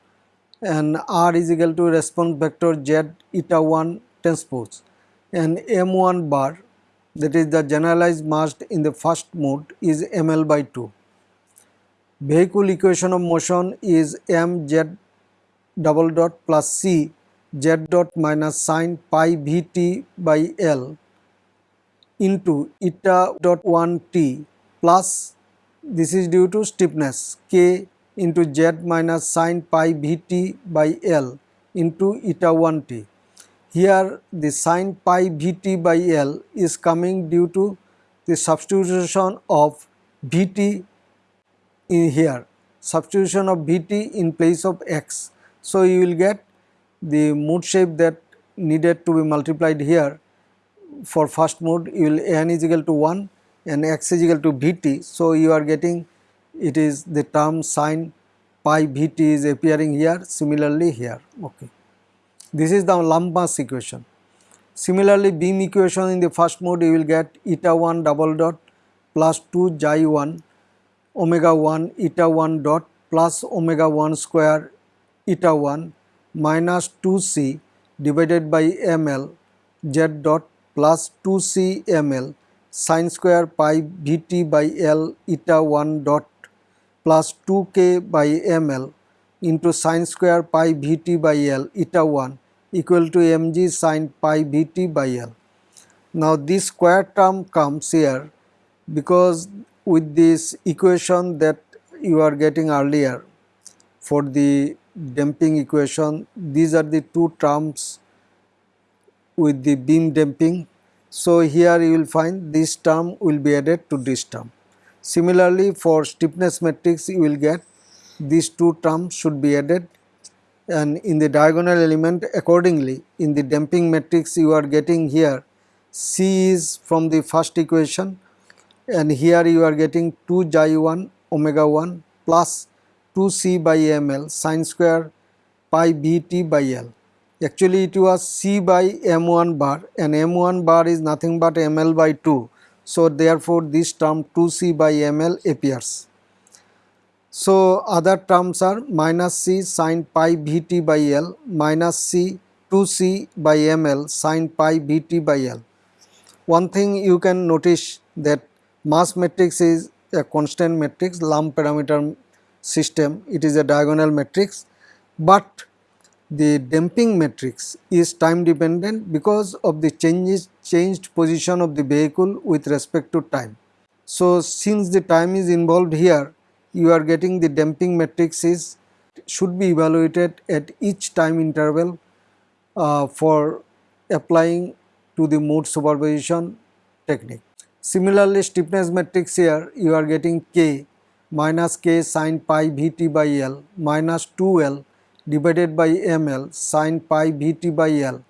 and R is equal to response vector Z eta 1 transpose and M1 bar that is the generalized mass in the first mode is ml by 2. Vehicle equation of motion is mz double dot plus c z dot minus sine pi v t by L into eta dot 1 t plus this is due to stiffness k into z minus sine pi v t by L into eta 1 t. Here the sine pi v t by L is coming due to the substitution of v t in here substitution of v t in place of x so, you will get the mode shape that needed to be multiplied here for first mode you will n is equal to 1 and x is equal to vt. So, you are getting it is the term sine pi vt is appearing here similarly here okay. This is the lump equation. Similarly, beam equation in the first mode you will get eta 1 double dot plus 2 xi 1 omega 1 eta 1 dot plus omega 1 square eta 1 minus 2c divided by ml z dot plus 2c ml sine square pi vt by l eta 1 dot plus 2k by ml into sine square pi vt by l eta 1 equal to mg sine pi vt by l. Now this square term comes here because with this equation that you are getting earlier for the damping equation. These are the two terms with the beam damping. So here you will find this term will be added to this term. Similarly for stiffness matrix you will get these two terms should be added. And in the diagonal element accordingly in the damping matrix you are getting here C is from the first equation and here you are getting 2 xi 1 omega 1 plus 2c by ml sine square pi bt by L. Actually it was c by m1 bar and m1 bar is nothing but ml by 2. So therefore this term 2c by ml appears. So other terms are minus c sine pi vt by L minus c 2c by ml sine pi bt by L. One thing you can notice that mass matrix is a constant matrix lump parameter system it is a diagonal matrix, but the damping matrix is time dependent because of the changes changed position of the vehicle with respect to time. So, since the time is involved here you are getting the damping matrix is should be evaluated at each time interval uh, for applying to the mode superposition technique. Similarly, stiffness matrix here you are getting k minus k sine pi Vt by L minus 2L divided by ml sine pi Vt by L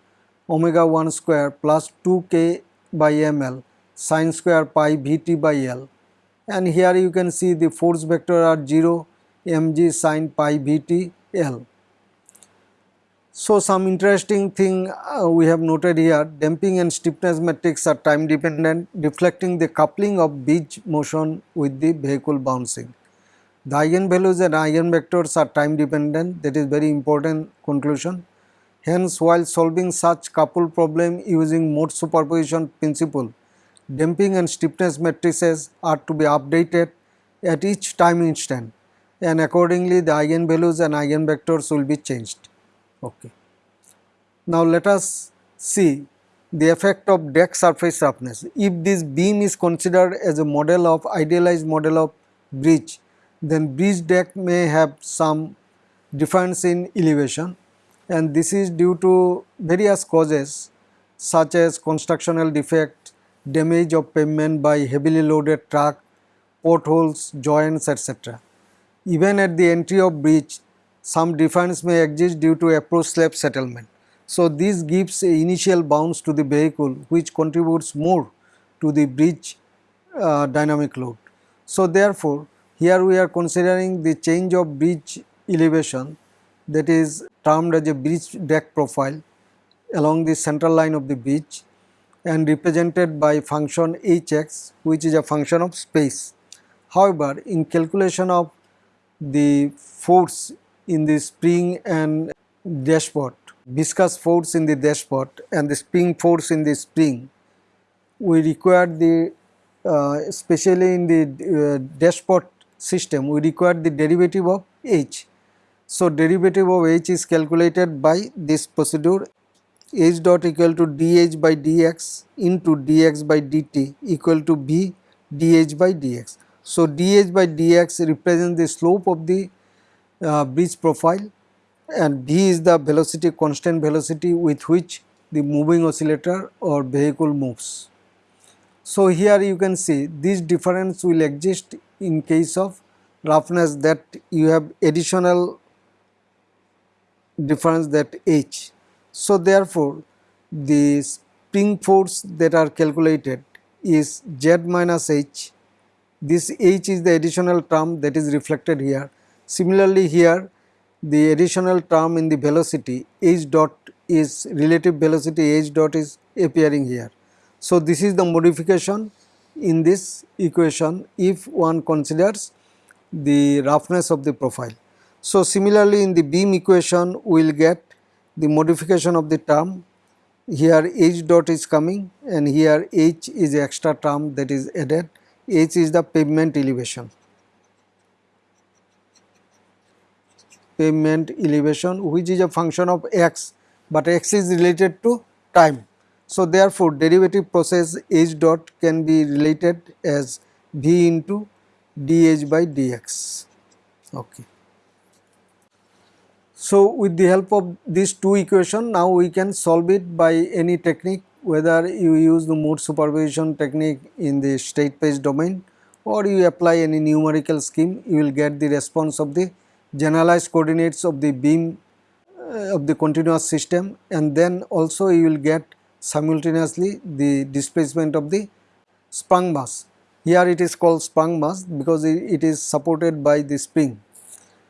omega 1 square plus 2k by ml sine square pi Vt by L and here you can see the force vector are 0 mg sine pi Vt L. So, some interesting thing uh, we have noted here damping and stiffness matrix are time dependent reflecting the coupling of beach motion with the vehicle bouncing. The eigenvalues and eigenvectors are time dependent that is very important conclusion. Hence while solving such couple problem using mode superposition principle damping and stiffness matrices are to be updated at each time instant and accordingly the eigenvalues and eigenvectors will be changed. Okay. Now let us see the effect of deck surface roughness. If this beam is considered as a model of idealized model of bridge, then bridge deck may have some difference in elevation and this is due to various causes such as constructional defect, damage of pavement by heavily loaded truck, potholes, joints etc. Even at the entry of bridge, some difference may exist due to approach slab settlement. So, this gives initial bounce to the vehicle which contributes more to the bridge uh, dynamic load. So, therefore, here we are considering the change of bridge elevation that is termed as a bridge deck profile along the central line of the bridge and represented by function hx which is a function of space. However, in calculation of the force in the spring and dashpot, viscous force in the dashpot and the spring force in the spring, we require the uh, especially in the uh, dashpot system we require the derivative of h. So, derivative of h is calculated by this procedure h dot equal to dh by dx into dx by dt equal to b dh by dx. So, dh by dx represents the slope of the uh, bridge profile and v is the velocity constant velocity with which the moving oscillator or vehicle moves. So, here you can see this difference will exist in case of roughness that you have additional difference that h. So, therefore, the spring force that are calculated is z minus h this h is the additional term that is reflected here. Similarly, here the additional term in the velocity h dot is relative velocity h dot is appearing here. So, this is the modification in this equation if one considers the roughness of the profile. So, similarly in the beam equation we will get the modification of the term here h dot is coming and here h is extra term that is added h is the pavement elevation. Pavement elevation which is a function of x, but x is related to time. So, therefore, derivative process h dot can be related as v into dh by dx. Okay. So, with the help of these two equation now we can solve it by any technique whether you use the mode superposition technique in the state space domain or you apply any numerical scheme you will get the response of the generalized coordinates of the beam uh, of the continuous system and then also you will get simultaneously the displacement of the sprung mass. Here it is called sprung mass because it is supported by the spring.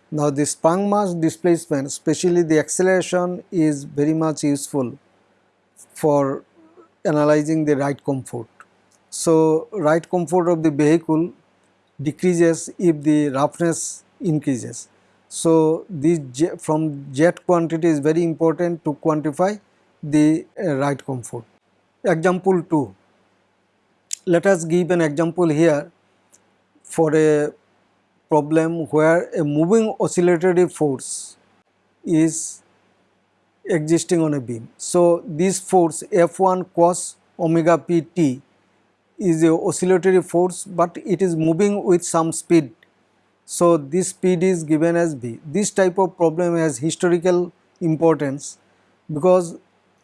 Now the sprung mass displacement especially the acceleration is very much useful for analyzing the ride comfort. So, ride comfort of the vehicle decreases if the roughness increases. So, this from jet quantity is very important to quantify the uh, ride comfort. Example 2. Let us give an example here for a problem where a moving oscillatory force is existing on a beam. So, this force F1 cos omega p t is a oscillatory force, but it is moving with some speed. So, this speed is given as v. This type of problem has historical importance because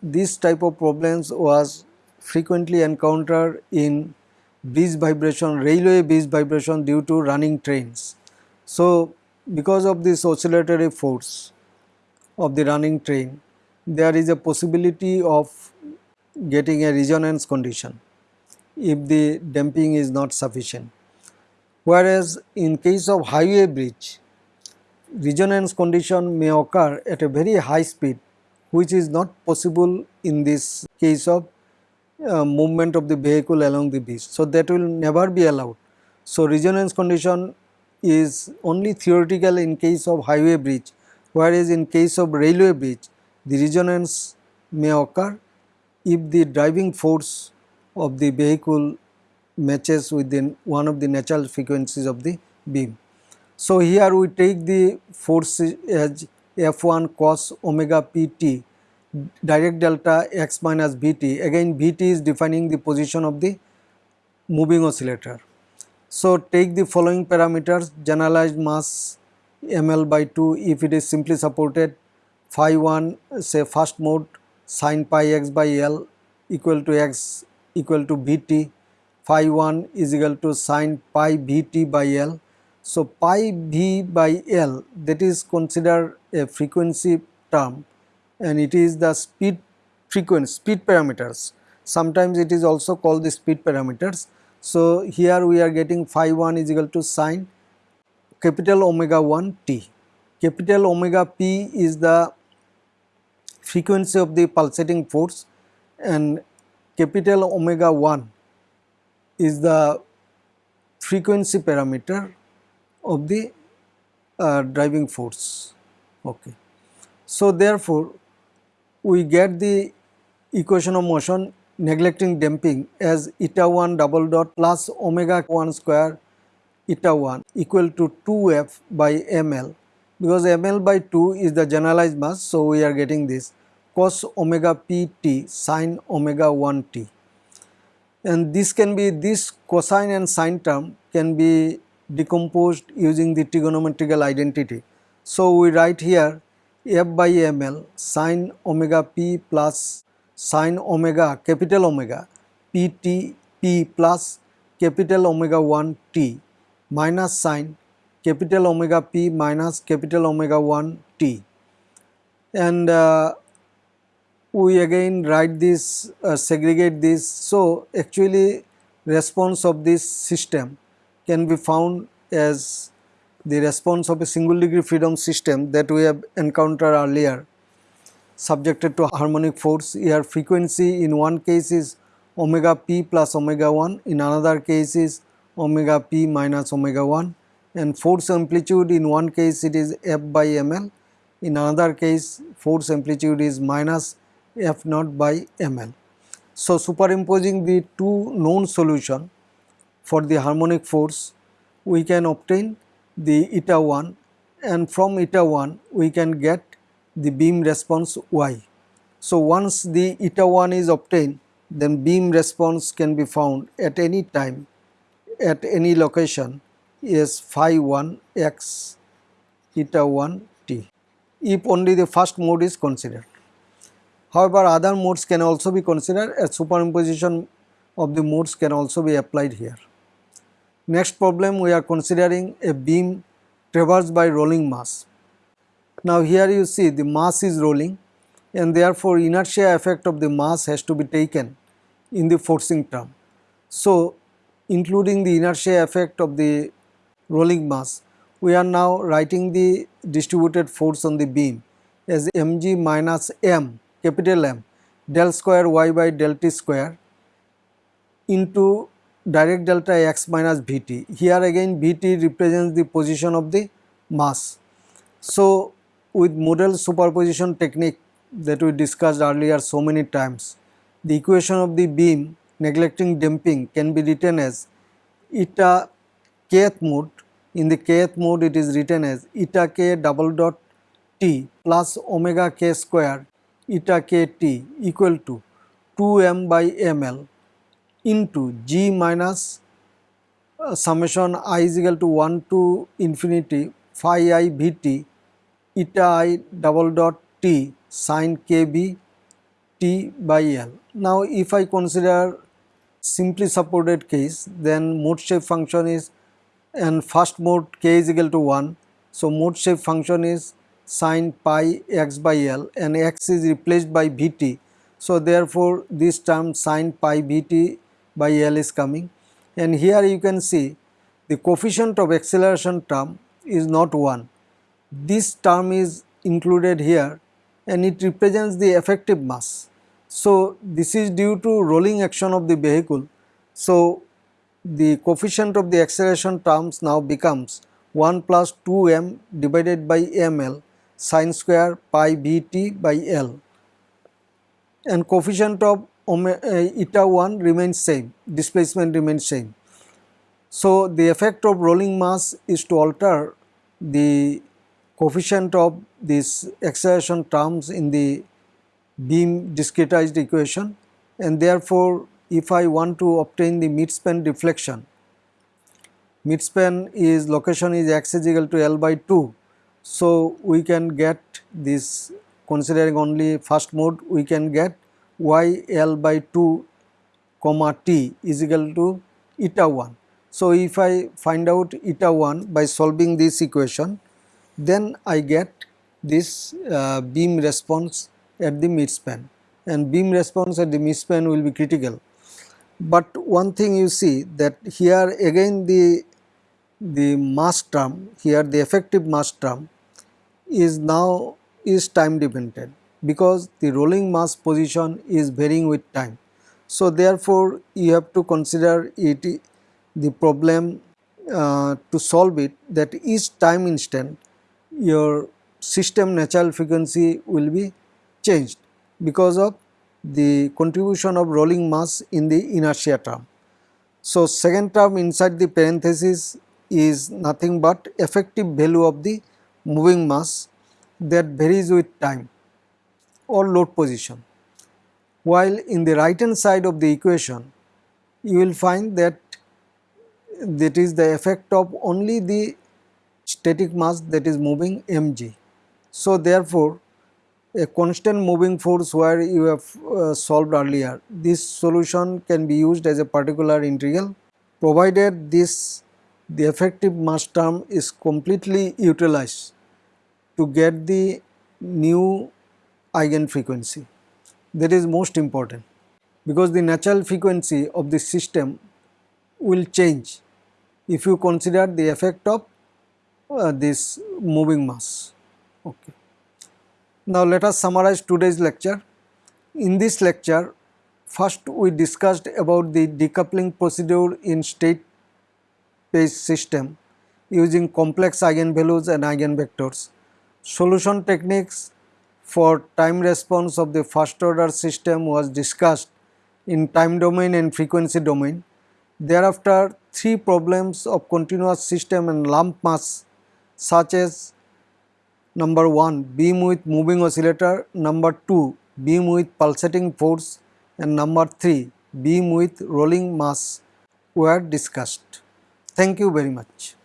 this type of problems was frequently encountered in bridge vibration, railway bridge vibration due to running trains. So, because of this oscillatory force of the running train, there is a possibility of getting a resonance condition if the damping is not sufficient. Whereas in case of highway bridge, resonance condition may occur at a very high speed which is not possible in this case of uh, movement of the vehicle along the beach. So, that will never be allowed. So, resonance condition is only theoretical in case of highway bridge whereas in case of railway bridge the resonance may occur if the driving force of the vehicle matches with the one of the natural frequencies of the beam. So, here we take the force as f1 cos omega pt Dirac delta x minus vt again vt is defining the position of the moving oscillator. So, take the following parameters generalized mass ml by 2 if it is simply supported phi 1 say first mode sin pi x by l equal to x equal to vt phi 1 is equal to sin pi vt by l so, pi v by L that is considered a frequency term and it is the speed frequency speed parameters. Sometimes it is also called the speed parameters. So, here we are getting phi 1 is equal to sine capital omega 1 t. Capital omega p is the frequency of the pulsating force and capital omega 1 is the frequency parameter of the uh, driving force. Okay. So, therefore, we get the equation of motion neglecting damping as eta 1 double dot plus omega 1 square eta 1 equal to 2f by ml because ml by 2 is the generalized mass. So, we are getting this cos omega p t sin omega 1 t and this can be this cosine and sine term can be decomposed using the trigonometrical identity. So, we write here f by ml sine omega p plus sine omega capital omega p t p plus capital omega 1 t minus sine capital omega p minus capital omega 1 t and uh, we again write this uh, segregate this. So, actually response of this system can be found as the response of a single degree freedom system that we have encountered earlier subjected to harmonic force here frequency in one case is omega p plus omega 1 in another case is omega p minus omega 1 and force amplitude in one case it is f by ml in another case force amplitude is minus f naught by ml. So, superimposing the two known solution for the harmonic force we can obtain the eta 1 and from eta 1 we can get the beam response y. So, once the eta 1 is obtained then beam response can be found at any time at any location is phi 1 x eta 1 t if only the first mode is considered. However, other modes can also be considered as superimposition of the modes can also be applied here. Next problem we are considering a beam traversed by rolling mass. Now here you see the mass is rolling and therefore inertia effect of the mass has to be taken in the forcing term. So including the inertia effect of the rolling mass we are now writing the distributed force on the beam as mg minus m capital M del square y by del t square into Dirac delta x minus Vt. Here again Vt represents the position of the mass So, with modal superposition technique that we discussed earlier so many times, the equation of the beam neglecting damping can be written as eta kth mode. In the kth mode it is written as eta k double dot t plus omega k square eta k t equal to 2m by ml into g minus uh, summation i is equal to 1 to infinity phi i v t eta i double dot t sin k b t by L. Now, if I consider simply supported case then mode shape function is and first mode k is equal to 1. So, mode shape function is sin pi x by L and x is replaced by Vt. So, therefore, this term sin pi Vt by L is coming and here you can see the coefficient of acceleration term is not 1. This term is included here and it represents the effective mass. So, this is due to rolling action of the vehicle. So, the coefficient of the acceleration terms now becomes 1 plus 2 m divided by ml sine square pi v t by L and coefficient of uh, eta 1 remains same, displacement remains same. So, the effect of rolling mass is to alter the coefficient of this acceleration terms in the beam discretized equation and therefore, if I want to obtain the midspan deflection, midspan is location is x is equal to L by 2. So, we can get this considering only first mode we can get y L by 2 comma t is equal to eta 1. So, if I find out eta 1 by solving this equation then I get this uh, beam response at the midspan and beam response at the midspan will be critical. But one thing you see that here again the the mass term here the effective mass term is now is time dependent because the rolling mass position is varying with time. So, therefore, you have to consider it the problem uh, to solve it that each time instant your system natural frequency will be changed because of the contribution of rolling mass in the inertia term. So, second term inside the parenthesis is nothing but effective value of the moving mass that varies with time or load position. While in the right hand side of the equation you will find that that is the effect of only the static mass that is moving mg. So, therefore, a constant moving force where you have uh, solved earlier, this solution can be used as a particular integral provided this the effective mass term is completely utilized to get the new eigenfrequency that is most important because the natural frequency of the system will change if you consider the effect of uh, this moving mass. Okay. Now let us summarize today's lecture. In this lecture first we discussed about the decoupling procedure in state space system using complex eigenvalues and eigenvectors, solution techniques for time response of the first order system was discussed in time domain and frequency domain. Thereafter, three problems of continuous system and lump mass such as number 1 beam with moving oscillator, number 2 beam with pulsating force and number 3 beam with rolling mass were discussed. Thank you very much.